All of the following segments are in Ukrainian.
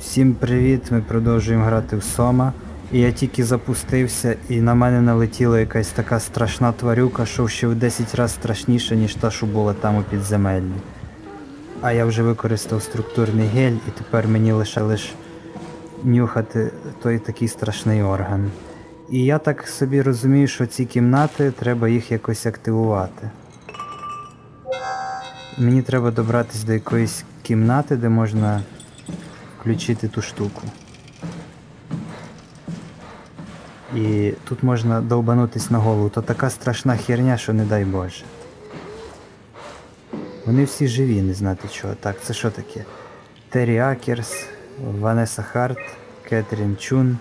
Всім привіт! Ми продовжуємо грати в Сома. І я тільки запустився, і на мене налетіла якась така страшна тварюка, що ще в 10 разів страшніша, ніж та, що була там у підземеллі. А я вже використав структурний гель, і тепер мені лише лиш нюхати той такий страшний орган. І я так собі розумію, що ці кімнати треба їх якось активувати. Мені треба добратися до якоїсь кімнати, де можна включити ту штуку. І тут можна довбанутись на голову. То така страшна херня, що не дай Боже. Вони всі живі, не знати чого. Так, це що таке? Террі Акерс, Ванеса Харт, Кетрін Чун.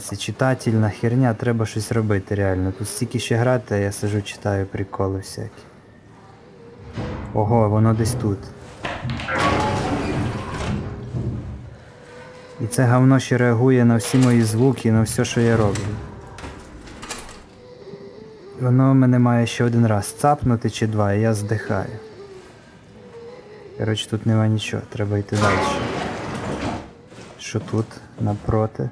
Ці читательна херня, треба щось робити реально. Тут стільки ще грати, а я сижу, читаю приколи всякі. Ого, воно десь тут. Це говно ще реагує на всі мої звуки, на все, що я роблю. Воно мене має ще один раз цапнути чи два, і я здихаю. Коротше, тут нема нічого, треба йти далі. Що тут напроти?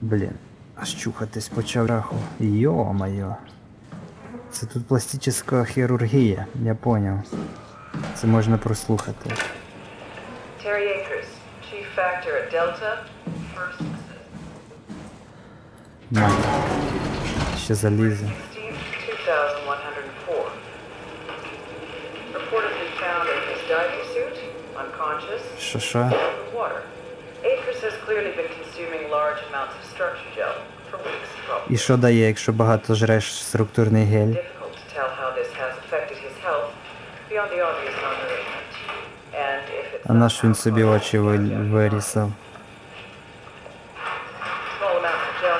Блін, аж чухатись почав раху. Йо-моє. Це тут пластична хірургія, я поняв. Це можна прослухати. Terry Akers, Chief Factor at Delta, First Assist. На. Ще залізе. 16, 2104. Reportedly found in his diving suit, unconscious, Що що? in the water. Akers has clearly been consuming large amounts of structure gel for weeks, probably. І що дає, якщо багато жреш структурний гель? Difficult to tell how this has affected his health beyond the obvious наш він собі alcohol, очі ви- вирісав. Small amounts of gel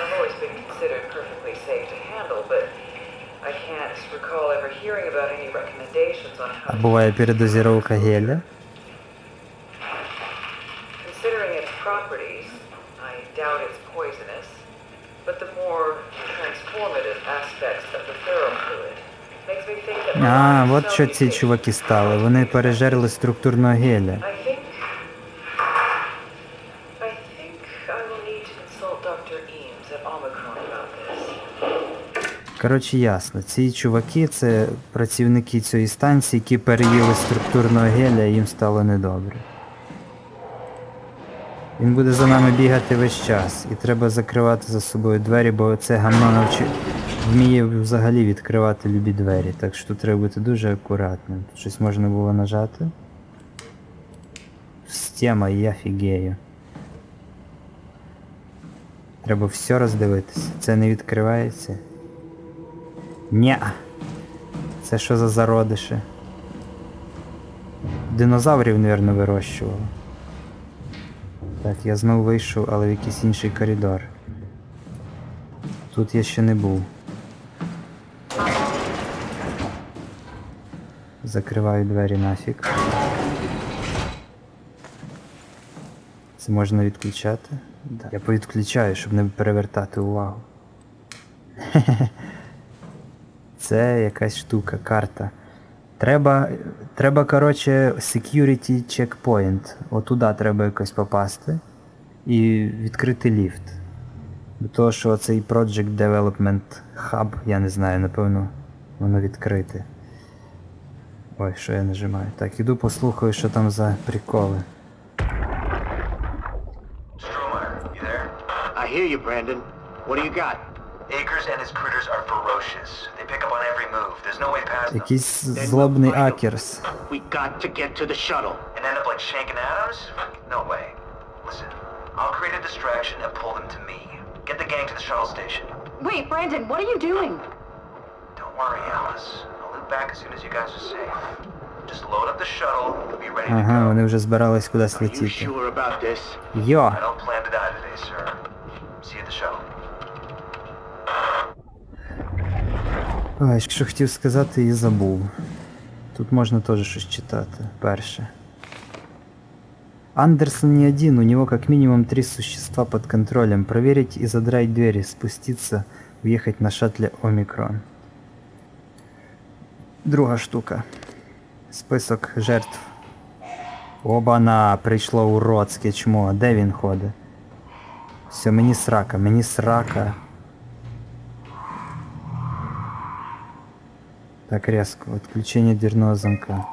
А, от що ці чуваки стали. Вони пережерли структурного геля. Коротше, ясно. Ці чуваки це працівники цієї станції, які переїли структурного геля і їм стало недобре. Він буде за нами бігати весь час, і треба закривати за собою двері, бо це гамно навчи... вміє взагалі відкривати любі двері, так що тут треба бути дуже акуратним. Тут щось можна було нажати. Система, я фігею. Треба все роздивитися. Це не відкривається. Ня. Це що за зародиші? Динозаврів, мабуть, вирощували. Так, я знову вийшов, але в якийсь інший коридор. Тут я ще не був. Закриваю двері нафіг. Це можна відключати? Да. Я повідключаю, щоб не перевертати увагу. Це якась штука, карта. Треба, треба, коротше, security checkpoint. Отуда треба якось попасти і відкрити ліфт. До того, що цей Project Development Hub, я не знаю, напевно, воно відкрите. Ой, що я нажимаю. Так, іду послухаю, що там за приколи. Stromeyer, you there? I hear you, Brandon. What do you got? Akers and his critters are ferocious. They pick up on every move. There's no way past them. Якийсь злобний акерс. We got to get to the shuttle. And end up like Shank Adams? No way. Listen, I'll create a distraction and pull them to me. Get the gang to the shuttle station. Wait, Brandon, what are you doing? Don't worry, Alice. I'll loop back as soon as you guys are safe. Just load up the shuttle and be ready to Ага, go. вони вже збирались кудись Are you летіти. sure about this? Йо! I don't plan to die today, sir. See you at the shuttle. Ой, що хотів сказати і забув. Тут можна теж щось читати. Перше. Андерсон не один, у него как минимум три существа под контролем. Проверить и задрать двери, спуститься, уехать на шаттле Омикрон. Друга штука. Список жертв Обана, прийшло уродське чмо. Де він ходить? Все, мені срака, мені срака. Так резко. Отключение дверного замка.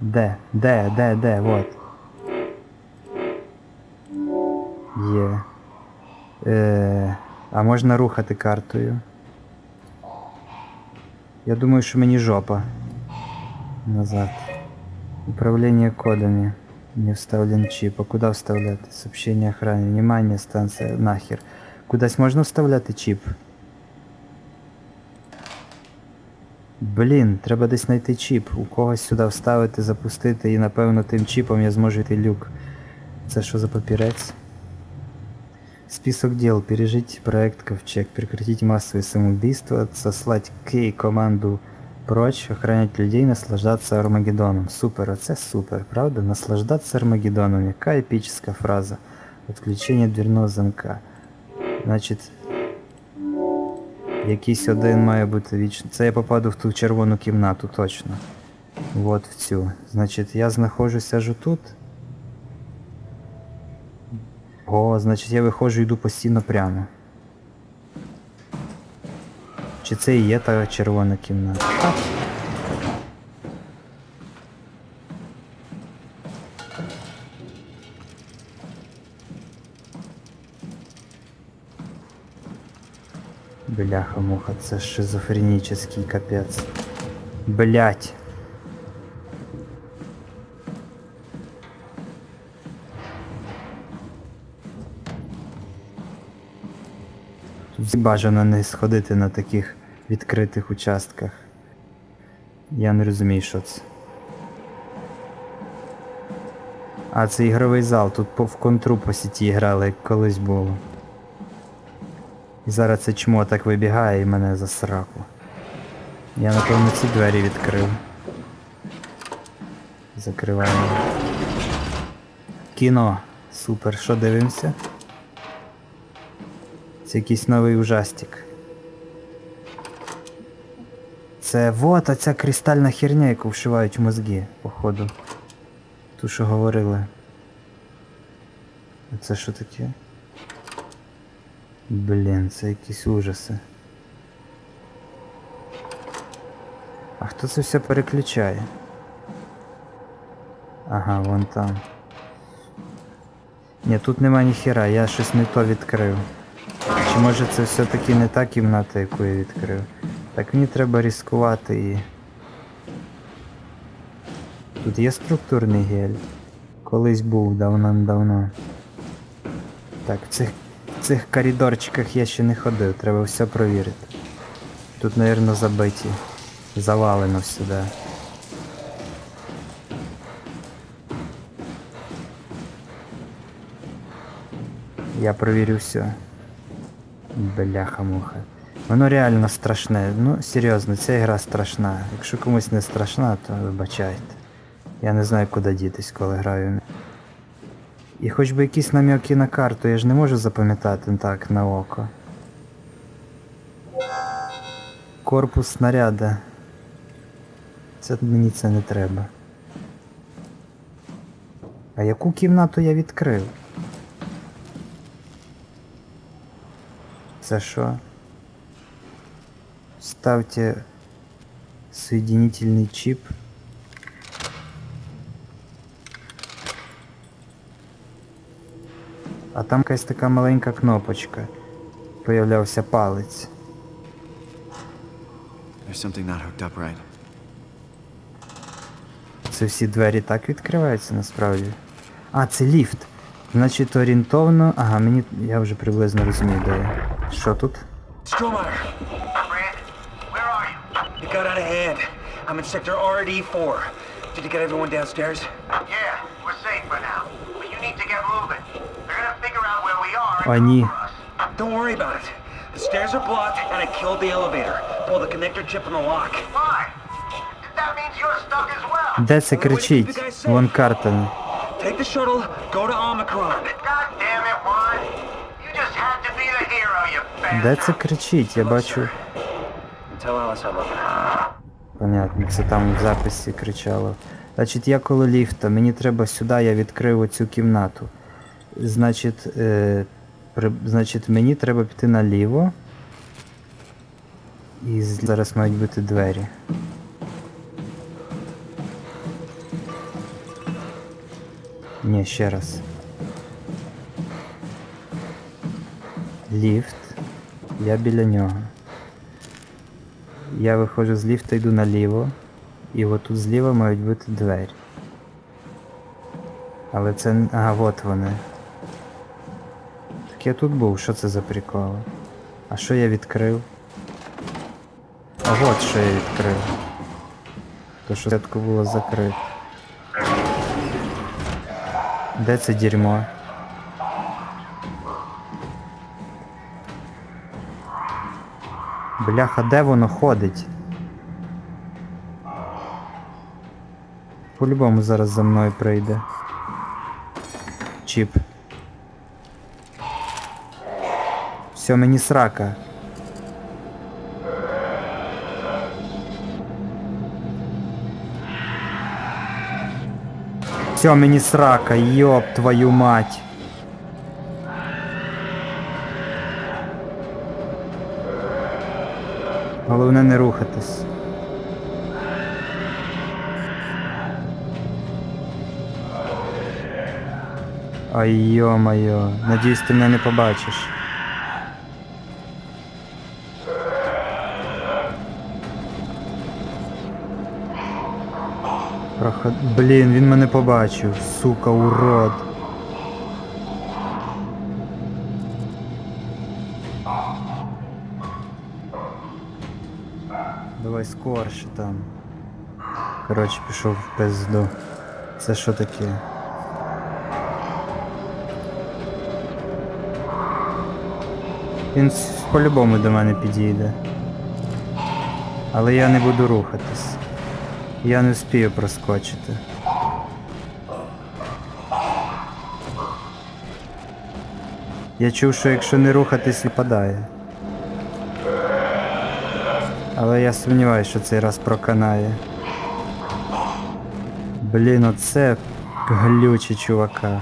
Де? Де? Де? Де? Вот. Є. Е, а можна рухати картою? Я думаю, що мені жопа. Назад. Управление кодами. Не вставлен чип. А куда вставляти? Сообщение охране. Внимание, станция. Нахер. Кудись можна вставляти чип? Блін, треба десь знайти чіп. У когось сюди вставити, запустити і напевно тим чіпом я зможу йти люк. Це що за папірець? Список дел. Пережить проект Ковчег. Прекратить массовые самоубийства. Сослать Кей команду прочь. Охранять людей. Наслаждаться Армагеддоном. Супер. Оце супер, правда? Наслаждаться Армагеддоном. Яка епічна фраза. Отключення дверного замка. Значить, Якийсь один має бути вічно. Це я попаду в ту червону кімнату, точно. Вот в цю. Значить, я знаходжуся аж тут. О, значить я виходжу і йду постійно прямо. Чи це і є та червона кімната? А. Бляха-муха, це шизофренічний капець. Блять. Бажано не сходити на таких відкритих участках. Я не розумію, що це. А, це ігровий зал, тут в контру по сіті грали, як колись було. І зараз це чмо так вибігає і мене за сраку. Я напевно ці двері відкрив. Закриваємо. Кіно. Супер. Що дивимося? Це якийсь новий ужастик. Це вот оця кристальна херня, яку вшивають в мозги, походу. Ту, що говорили. А це що таке? Блін, це якісь ужаси. А хто це все переключає? Ага, вон там. Ні, тут нема ніхера, я щось не то відкрив. Чи може це все-таки не та кімната, яку я відкрив? Так мені треба ризикувати і. Тут є структурний гель. Колись був давно-давно. Так, в цих, в цих коридорчиках я ще не ходив, треба все провірити. Тут, мабуть, забиті. Завалено сюди. Я провірю все. Бляха-муха. Воно реально страшне. Ну, серйозно, ця гра страшна. Якщо комусь не страшна, то вибачайте. Я не знаю, куди дітись, коли граю. І хоч би якісь нам'яки на карту, я ж не можу запам'ятати так на око. Корпус снаряда. Це мені це не треба. А яку кімнату я відкрив? Це що? Ставьте соединительный чип. А там якась така маленька кнопочка. Появлявся палець. There's something not hooked up right. Це всі двері так відкриваються насправді. А, це ліфт. Значить орієнтовно. Ага, мені. Я вже приблизно розумію, де я. Що тут? Stromeyer, Brandon, where are you? It got out of hand. I'm in sector RD4. Did you get everyone downstairs? Yeah, we're safe for now. But you need to get moving. They're gonna figure out where we are and Они. come for us. Don't worry about it. The stairs are blocked, and I killed the elevator. Pull the connector chip from the lock. Why? That means you're stuck as well. Де це кричить? Вон карта. Take the shuttle, go to Omicron. Де це кричить? Я бачу. Понятно, це там в записі кричало. Значить, я коло ліфта, мені треба сюди, я відкрив оцю кімнату. Значить, е, при, значить, мені треба піти наліво. І зараз мають бути двері. Ні, ще раз. Ліфт. Я біля нього. Я виходжу з ліфта, йду наліво. І отут зліва мають бути двері. Але це. Ага, от вони. Так я тут був, що це за приколи? А що я відкрив? А от що я відкрив. То що сетку було закрито. Де це дерьмо? Бляха, де воно ходить? По-любому зараз за мною прийде. Чіп. Все, мені срака. Все, мені срака, йоп твою мать. Головне не рухатись. Ай йо-моє, надіюсь ти мене не побачиш. Проход... Блін, він мене побачив, сука, урод. Давай там. Коротше, пішов в пизду. Це що таке? Він по-любому до мене підійде. Але я не буду рухатись. Я не вспію проскочити. Я чув, що якщо не рухатись, випадає. Але я сумніваюся, що цей раз проканає. Блін, оце глюче, чувака.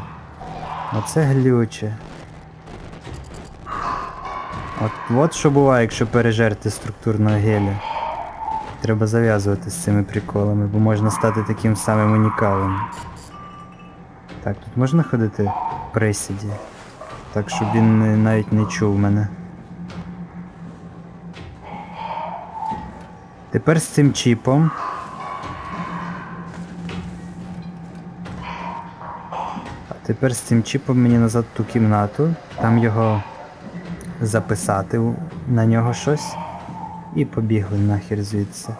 Оце глюче. От, от що буває, якщо пережерти структурного геля. Треба зав'язувати з цими приколами, бо можна стати таким самим унікалом. Так, тут можна ходити в присіді? Так, щоб він навіть не чув мене. Тепер з цим чіпом. А тепер з цим чіпом мені назад ту кімнату, там його записати на нього щось. І побігли нахер звідси.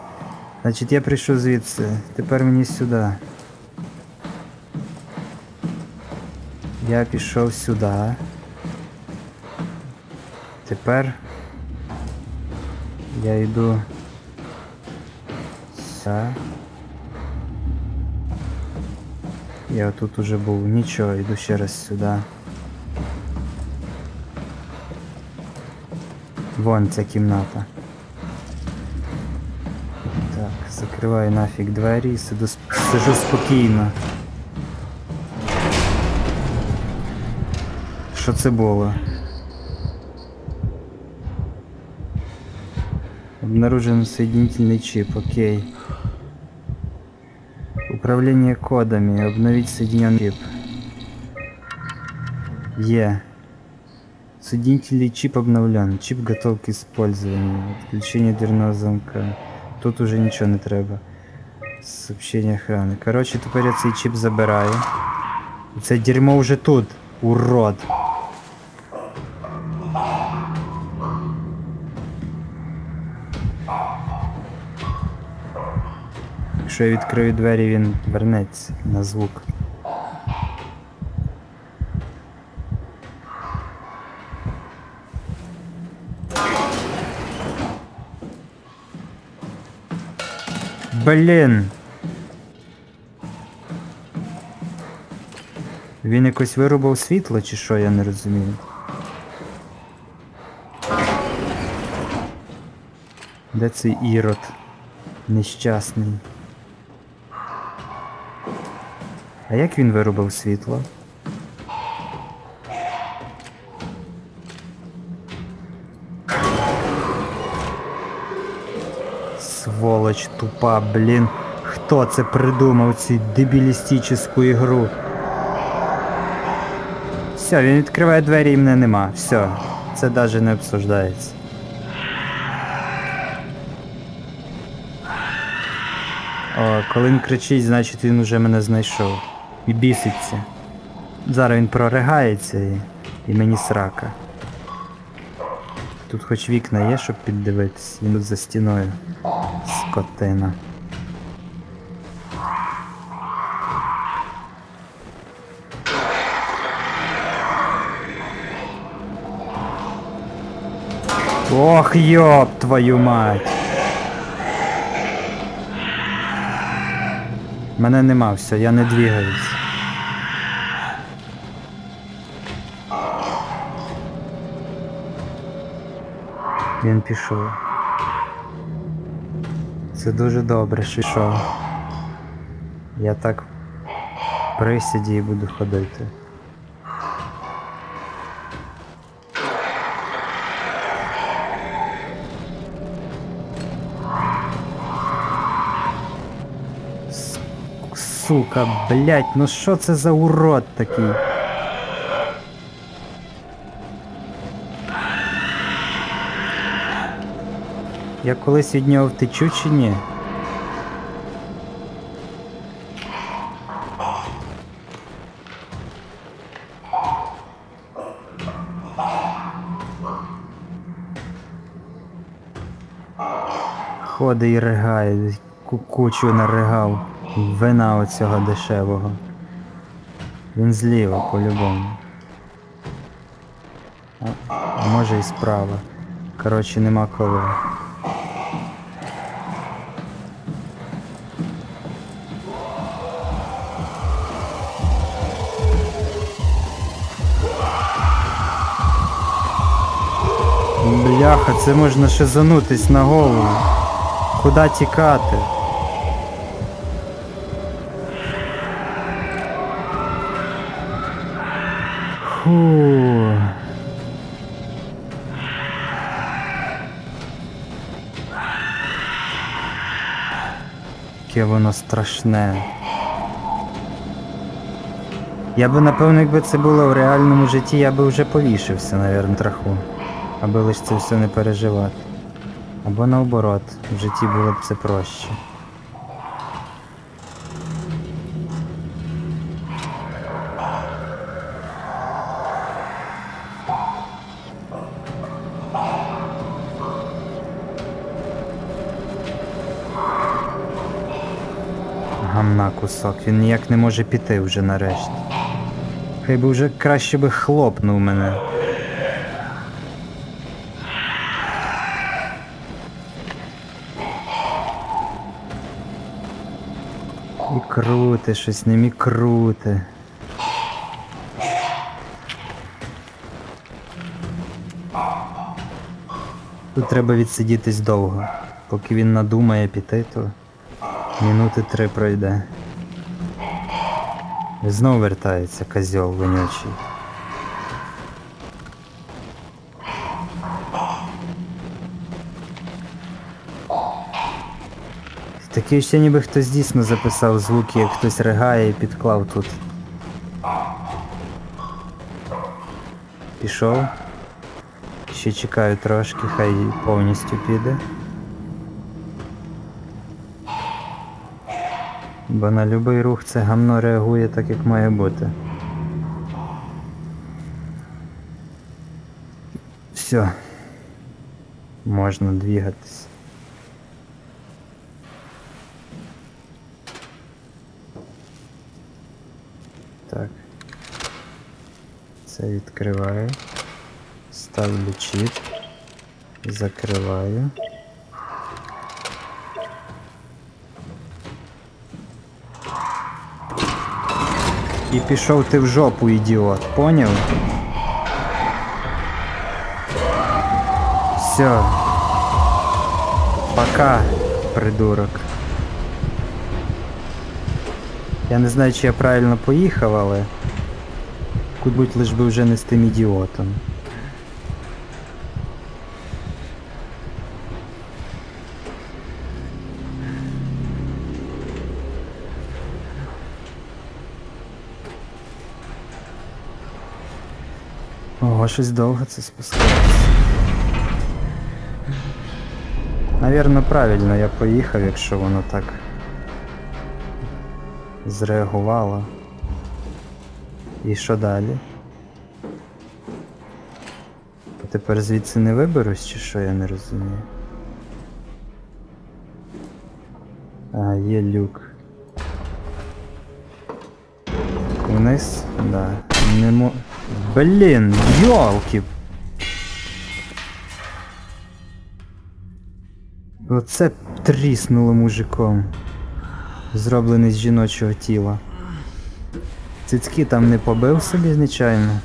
Значить, я прийшов звідси. Тепер мені сюди. Я пішов сюди. Тепер я йду сюди. Я тут уже був. Нічого, йду ще раз сюди. Вон ця кімната. Так, закриваю нафіг двері і сиду, сижу спокійно. Що це було? Обнаружен соединительный чип, окей. Управление кодами, обновить соединенный чип. Е. Соединительный чип обновлен. Чип готов к использованию. Отключение дверного замка. Тут уже нічого не треба. Сообщение охраны. Коротше, тепер я чип забираю. Це дерьмо вже тут. Урод. Якщо я відкрию двері, він вернеться на звук. Блін. Він якось вирубав світло чи що, я не розумію. Де цей ірод? Нещасний. А як він виробив світло? Сволоч тупа, блін. Хто це придумав цю дебілістичну ігру? Все, він відкриває двері і мене нема. Все. Це навіть не обсуждається. О, коли він кричить, значить він уже мене знайшов. І біситься. Зараз він проригається і, і мені срака. Тут хоч вікна є, щоб піддивитись, він за стіною. Скотина. Ох, ёб твою мать. Мене нема, все, я не двигаюсь. Він пішов. Це дуже добре, що пішов. Я так присіді і буду ходити. Сука, блять, ну що це за урод такий? Я колись від нього втечу чи ні? Ходить і ригає, кукучу наригав. Вина оцього дешевого. Він зліва по-любому. А, може і справа. Коротше, нема коли. Бляха, це можна шизанутись на голову. Куда тікати? Фу. Яке воно страшне. Я би напевно, якби це було в реальному житті, я би вже повішився, навірно, траху. Аби лише це все не переживати. Або наоборот, в житті було б це проще. Гамна кусок, він ніяк не може піти вже нарешті. Хай би вже краще би хлопнув мене. І круте щось, не міг круте. Тут треба відсидітись довго. Поки він надумає піти, то минути три пройде. І знов вертається козьол вонючий. Таке ще ніби хтось дійсно записав звуки, як хтось ригає і підклав тут. Пішов. Ще чекаю трошки, хай повністю піде. Бо на будь-який рух це гамно реагує так, як має бути. Все. Можна двігатись. Так. Це відкриваю. Ставлю чіп. Закриваю. І пішов ти в жопу, ідіот, поняв? Все. Пока, придурок. Я не знаю, чи я правильно поїхав, але. Кудь лиш би вже не з тим ідіотом. Ого, щось довго це спускається. Навірно, правильно я поїхав, якщо воно так зреагувало. І що далі? А тепер звідси не виберусь, чи що я не розумію? А, є люк. Вниз? Да. Не мо... Блін, йолки! Оце тріснуло мужиком. Зроблений з жіночого тіла. Цицьки там не побив собі звичайно.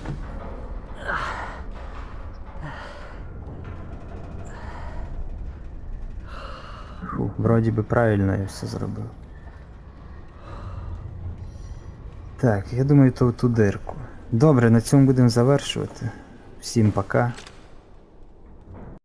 Фу, вроді би правильно я все зробив. Так, я думаю, то в ту дирку. Добре, на цьому будемо завершувати. Всім пока.